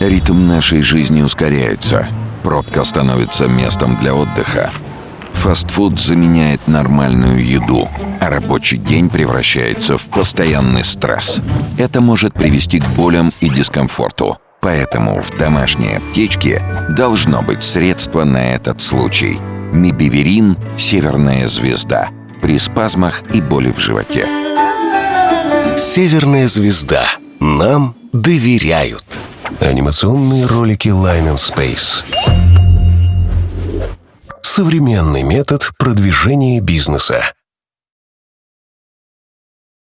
Ритм нашей жизни ускоряется. Пробка становится местом для отдыха. Фастфуд заменяет нормальную еду, а рабочий день превращается в постоянный стресс. Это может привести к болям и дискомфорту. Поэтому в домашней аптечке должно быть средство на этот случай. Мибиверин «Северная звезда» при спазмах и боли в животе. Северная звезда. Нам доверяют. Анимационные ролики Line and Space. Современный метод продвижения бизнеса.